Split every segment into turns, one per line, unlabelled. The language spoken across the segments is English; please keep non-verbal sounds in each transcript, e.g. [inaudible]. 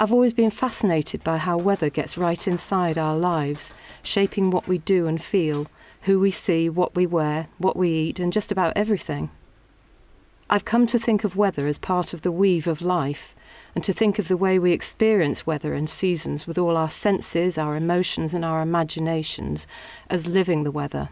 I've always been fascinated by how weather gets right inside our lives, shaping what we do and feel, who we see, what we wear, what we eat, and just about everything. I've come to think of weather as part of the weave of life, and to think of the way we experience weather and seasons with all our senses, our emotions, and our imaginations as living the weather.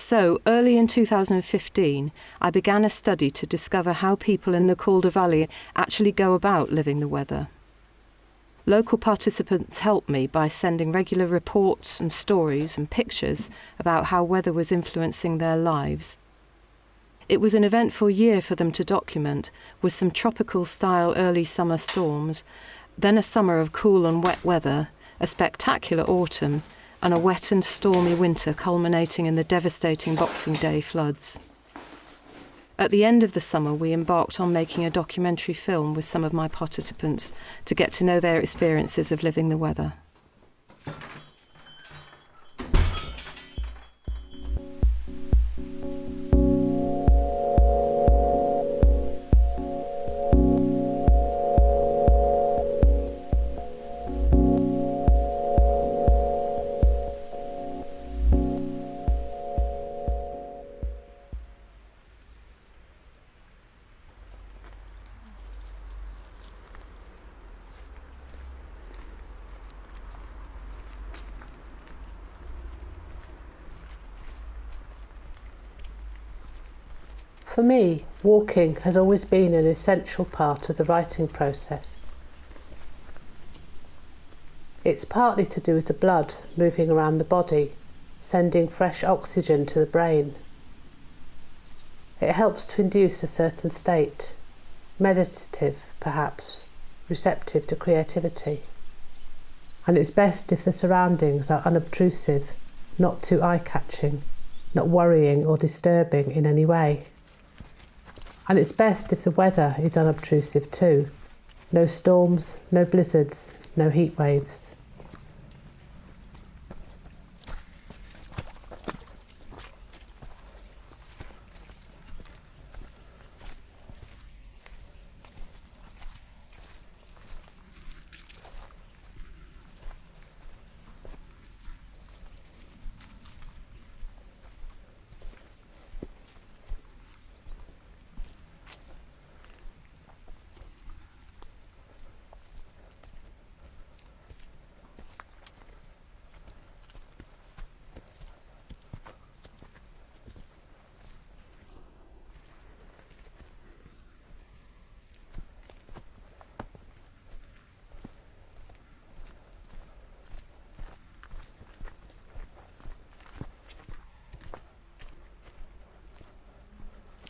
So, early in 2015, I began a study to discover how people in the Calder Valley actually go about living the weather. Local participants helped me by sending regular reports and stories and pictures about how weather was influencing their lives. It was an eventful year for them to document, with some tropical style early summer storms, then a summer of cool and wet weather, a spectacular autumn, and a wet and stormy winter culminating in the devastating Boxing Day floods. At the end of the summer, we embarked on making a documentary film with some of my participants to get to know their experiences of living the weather.
For me, walking has always been an essential part of the writing process. It's partly to do with the blood moving around the body, sending fresh oxygen to the brain. It helps to induce a certain state, meditative perhaps, receptive to creativity. And it's best if the surroundings are unobtrusive, not too eye catching, not worrying or disturbing in any way. And it's best if the weather is unobtrusive too. No storms, no blizzards, no heat waves.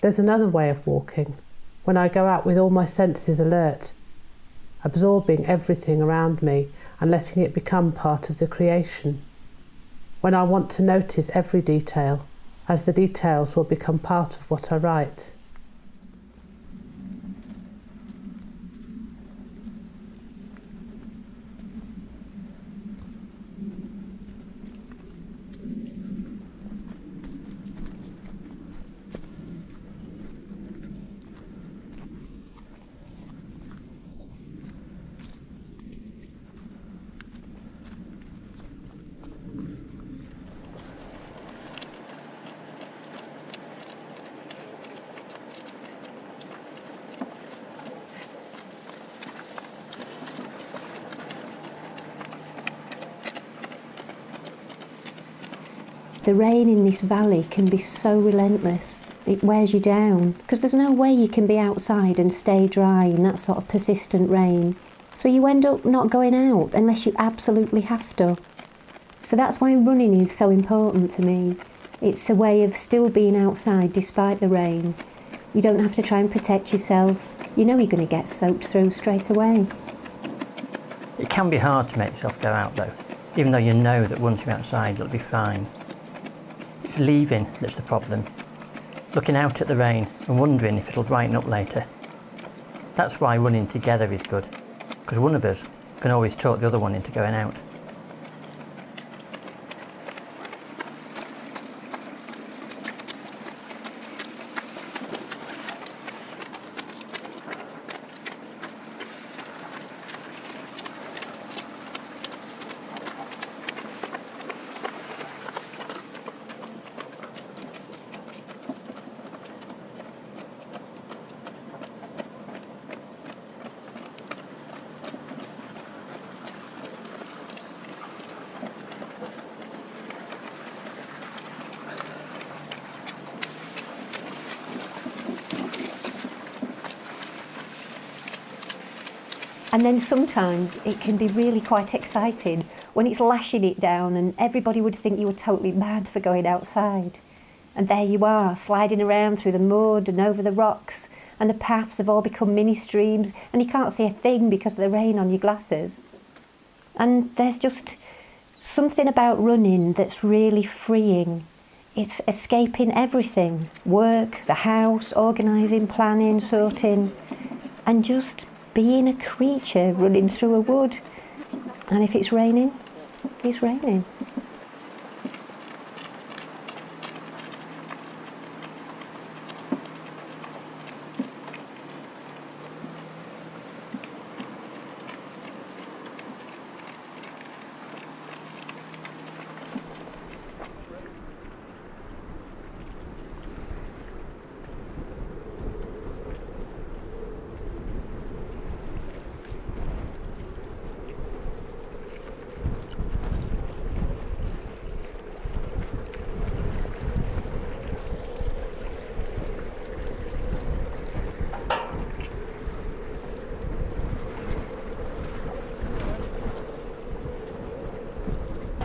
There's another way of walking, when I go out with all my senses alert, absorbing everything around me and letting it become part of the creation. When I want to notice every detail, as the details will become part of what I write.
The rain in this valley can be so relentless. It wears you down because there's no way you can be outside and stay dry in that sort of persistent rain. So you end up not going out unless you absolutely have to. So that's why running is so important to me. It's a way of still being outside despite the rain. You don't have to try and protect yourself. You know you're going to get soaked through straight away.
It can be hard to make yourself go out though, even though you know that once you're outside it'll be fine. It's leaving that's the problem. Looking out at the rain and wondering if it'll brighten up later. That's why running together is good, because one of us can always talk the other one into going out.
And then sometimes it can be really quite exciting when it's lashing it down and everybody would think you were totally mad for going outside. And there you are, sliding around through the mud and over the rocks, and the paths have all become mini streams, and you can't see a thing because of the rain on your glasses. And there's just something about running that's really freeing. It's escaping everything work, the house, organising, planning, sorting, and just being a creature running through a wood. And if it's raining, it's raining.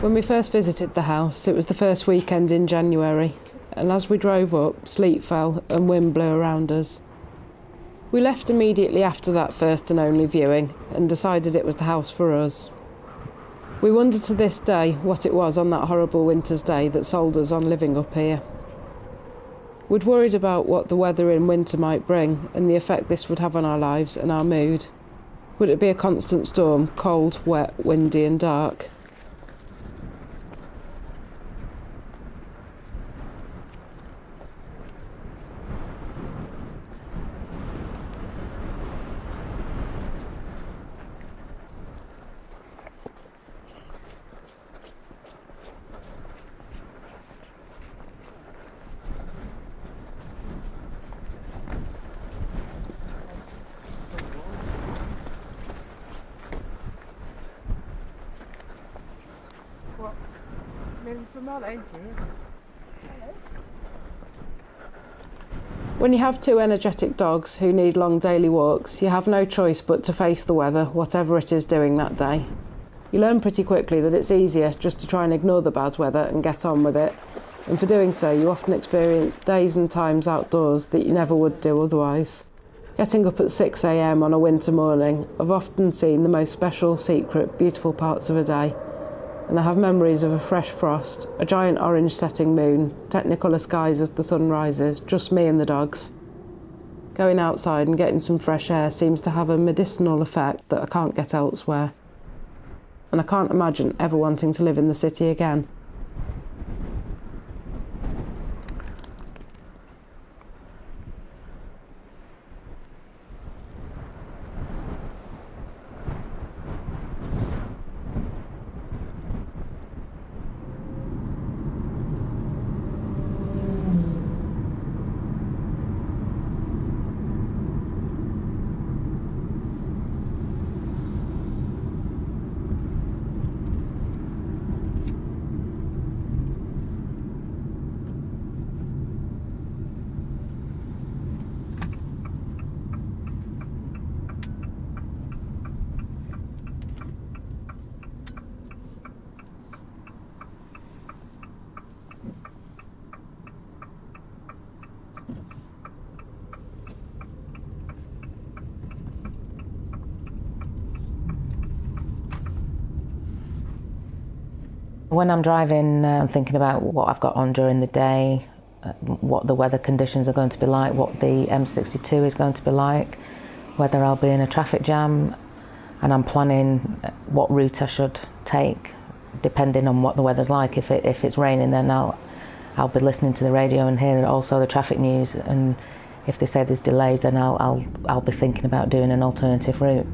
When we first visited the house, it was the first weekend in January, and as we drove up, sleet fell and wind blew around us. We left immediately after that first and only viewing and decided it was the house for us. We wonder to this day what it was on that horrible winter's day that sold us on living up here. We'd worried about what the weather in winter might bring and the effect this would have on our lives and our mood. Would it be a constant storm, cold, wet, windy, and dark? When you have two energetic dogs who need long daily walks, you have no choice but to face the weather, whatever it is doing that day. You learn pretty quickly that it's easier just to try and ignore the bad weather and get on with it. And for doing so, you often experience days and times outdoors that you never would do otherwise. Getting up at 6am on a winter morning, I've often seen the most special, secret, beautiful parts of a day and I have memories of a fresh frost, a giant orange setting moon, technicolor skies as the sun rises, just me and the dogs. Going outside and getting some fresh air seems to have a medicinal effect that I can't get elsewhere. And I can't imagine ever wanting to live in the city again.
When I'm driving, uh, I'm thinking about what I've got on during the day, uh, what the weather conditions are going to be like, what the M62 is going to be like, whether I'll be in a traffic jam, and I'm planning what route I should take depending on what the weather's like. If, it, if it's raining, then I'll, I'll be listening to the radio and hear also the traffic news. And if they say there's delays, then I'll, I'll, I'll be thinking about doing an alternative route.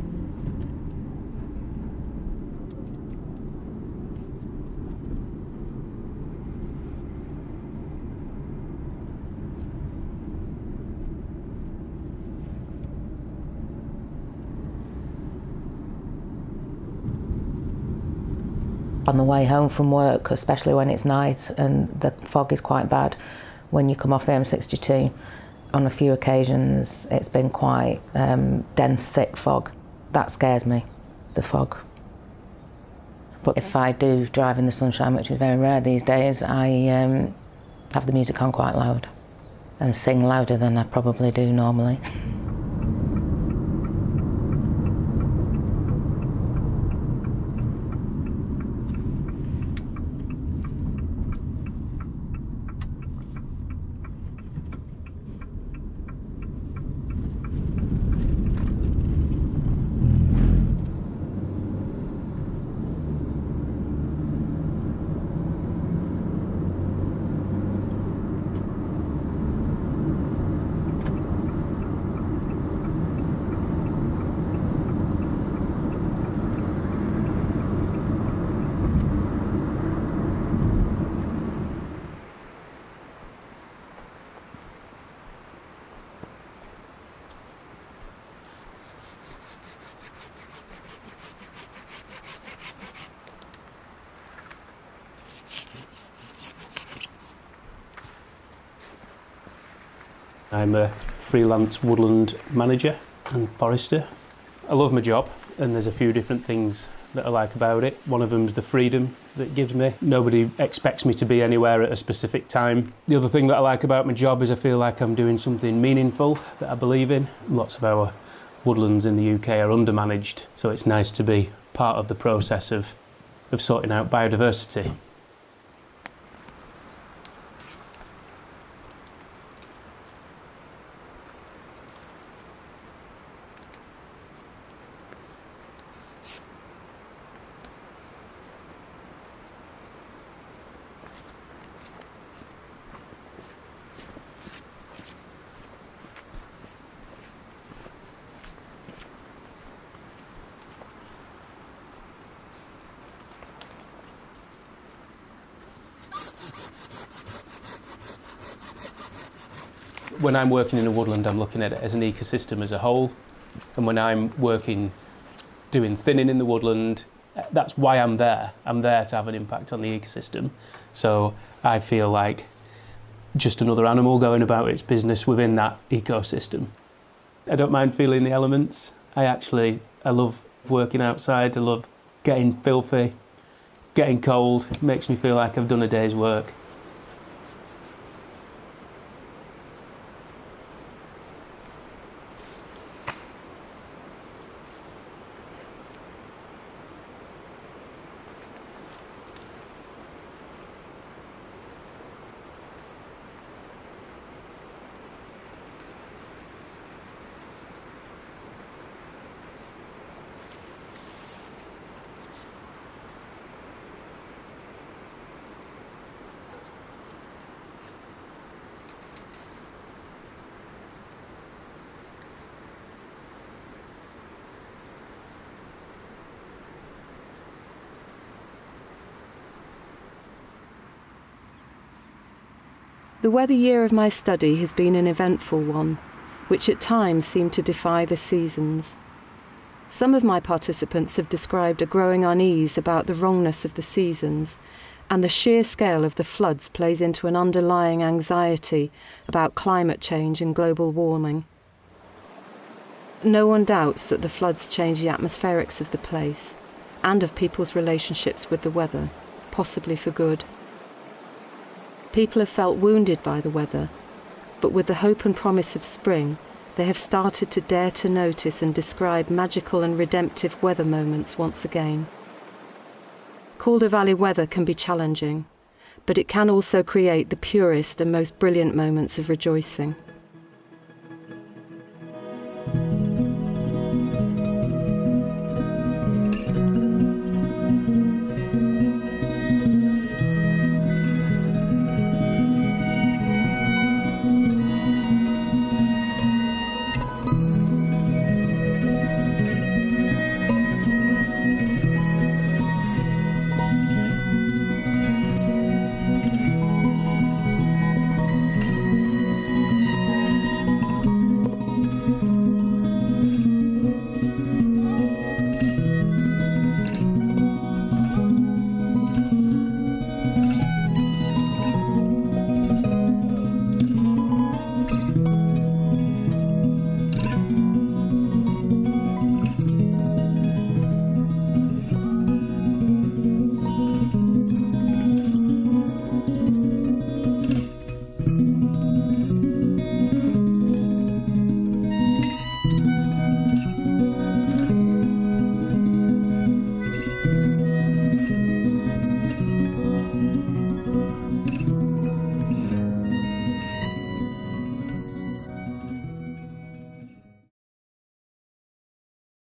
On the way home from work, especially when it's night and the fog is quite bad when you come off the M62. On a few occasions, it's been quite um, dense, thick fog. That scares me, the fog. But if I do drive in the sunshine, which is very rare these days, I um, have the music on quite loud and sing louder than I probably do normally. [laughs]
I'm a freelance woodland manager and forester. I love my job and there's a few different things that I like about it. One of them is the freedom that gives me. Nobody expects me to be anywhere at a specific time. The other thing that I like about my job is I feel like I'm doing something meaningful that I believe in. Lots of our woodlands in the UK are undermanaged, so it's nice to be part of the process of, of sorting out biodiversity. When I'm working in a woodland, I'm looking at it as an ecosystem as a whole. And when I'm working, doing thinning in the woodland, that's why I'm there. I'm there to have an impact on the ecosystem. So I feel like just another animal going about its business within that ecosystem. I don't mind feeling the elements. I actually, I love working outside. I love getting filthy, getting cold. It makes me feel like I've done a day's work.
The weather year of my study has been an eventful one, which at times seemed to defy the seasons. Some of my participants have described a growing unease about the wrongness of the seasons, and the sheer scale of the floods plays into an underlying anxiety about climate change and global warming. No one doubts that the floods change the atmospherics of the place and of people's relationships with the weather, possibly for good. People have felt wounded by the weather, but with the hope and promise of spring, they have started to dare to notice and describe magical and redemptive weather moments once again. Calder Valley weather can be challenging, but it can also create the purest and most brilliant moments of rejoicing.